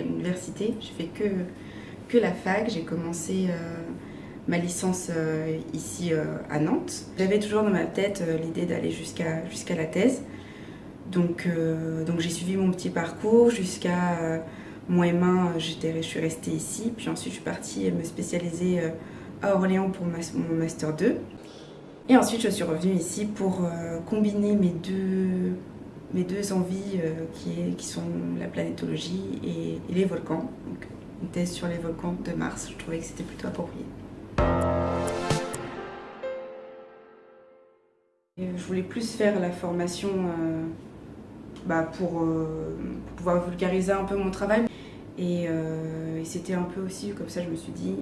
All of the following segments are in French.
université. J'ai fait que, que la fac. J'ai commencé ma licence ici à Nantes. J'avais toujours dans ma tête l'idée d'aller jusqu'à la thèse. Donc, donc j'ai suivi mon petit parcours jusqu'à mon M1, je suis restée ici. Puis ensuite, je suis partie me spécialiser à Orléans pour mon Master 2. Et ensuite, je suis revenue ici pour euh, combiner mes deux, mes deux envies euh, qui, sont la planétologie et, les volcans. Donc, une thèse sur les volcans de Mars, je trouvais que c'était plutôt approprié. je voulais plus faire la formation euh, bah, pour, pouvoir vulgariser un peu mon travail. Et, c'était un peu aussi comme ça, je me suis dit,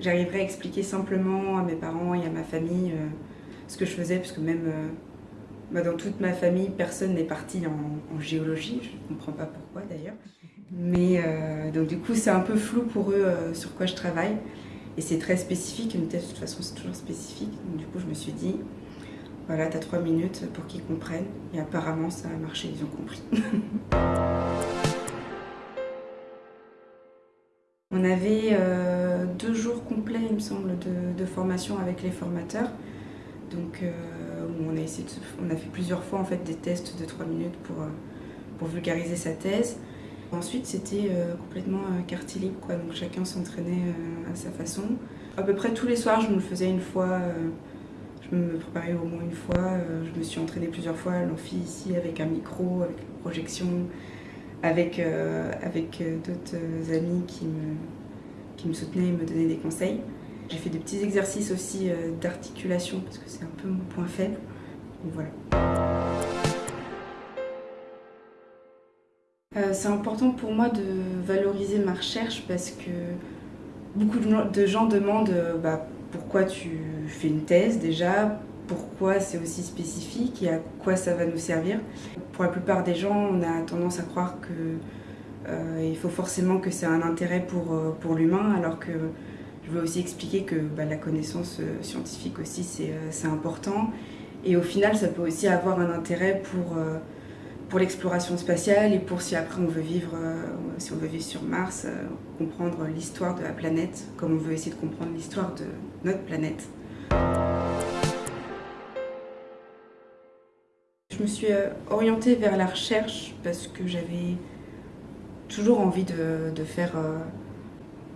j'arriverai à expliquer simplement à mes parents et à ma famille ce que je faisais, parce que même euh, dans toute ma famille, personne n'est parti en, géologie, je ne comprends pas pourquoi d'ailleurs. Mais euh, donc du coup, c'est un peu flou pour eux euh, sur quoi je travaille. Et c'est très spécifique, une thèse de toute façon c'est toujours spécifique. Donc du coup, je me suis dit, voilà, tu as trois minutes pour qu'ils comprennent. Et apparemment, ça a marché, ils ont compris. On avait deux jours complets, il me semble, de formation avec les formateurs. Donc euh, on, a fait plusieurs fois des tests de 3 minutes pour, euh, pour vulgariser sa thèse. Ensuite, c'était euh, complètement carte libre, quoi. donc chacun s'entraînait à sa façon. À peu près tous les soirs, je me le faisais une fois, je me préparais au moins une fois, je me suis entraînée plusieurs fois à l'amphi ici avec un micro, avec une projection, avec, d'autres amis qui me soutenaient et me donnaient des conseils. J'ai fait des petits exercices aussi euh, d'articulation parce que c'est un peu mon point faible. Voilà. Euh, c'est important pour moi de valoriser ma recherche parce que beaucoup de gens demandent euh, bah, pourquoi tu fais une thèse déjà, pourquoi c'est aussi spécifique et à quoi ça va nous servir. Pour la plupart des gens, on a tendance à croire qu'il faut forcément que c'est un intérêt pour, pour l'humain alors que je veux aussi expliquer que bah, la connaissance euh, scientifique aussi euh, c'est important et au final ça peut aussi avoir un intérêt pour, euh, pour l'exploration spatiale et pour si après on veut vivre, si on veut vivre sur Mars, comprendre l'histoire de la planète comme on veut essayer de comprendre l'histoire de notre planète. Je me suis orientée vers la recherche parce que j'avais toujours envie de, de faire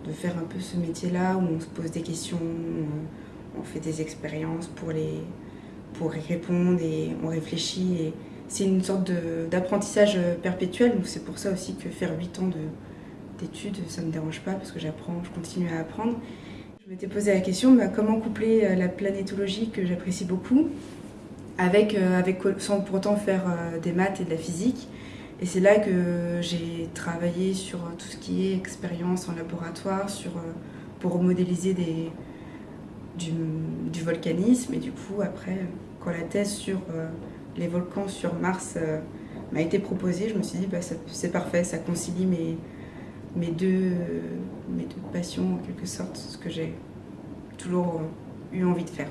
de faire un peu ce métier-là où on se pose des questions, on, fait des expériences pour, les, pour y répondre et on réfléchit. Et c'est une sorte d'apprentissage perpétuel, c'est pour ça aussi que faire 8 ans d'études, ça ne me dérange pas parce que j'apprends, je continue à apprendre. Je m'étais posé la question, bah, comment coupler euh, la planétologie que j'apprécie beaucoup avec, euh, avec, sans pour autant faire euh, des maths et de la physique et c'est là que j'ai travaillé sur tout ce qui est expérience en laboratoire, sur, euh, pour modéliser des, du, volcanisme. Et du coup, après, quand la thèse sur euh, les volcans sur Mars euh, m'a été proposée, je me suis dit, bah, c'est parfait, ça concilie mes, mes, deux, mes deux passions en quelque sorte, ce que j'ai toujours eu envie de faire.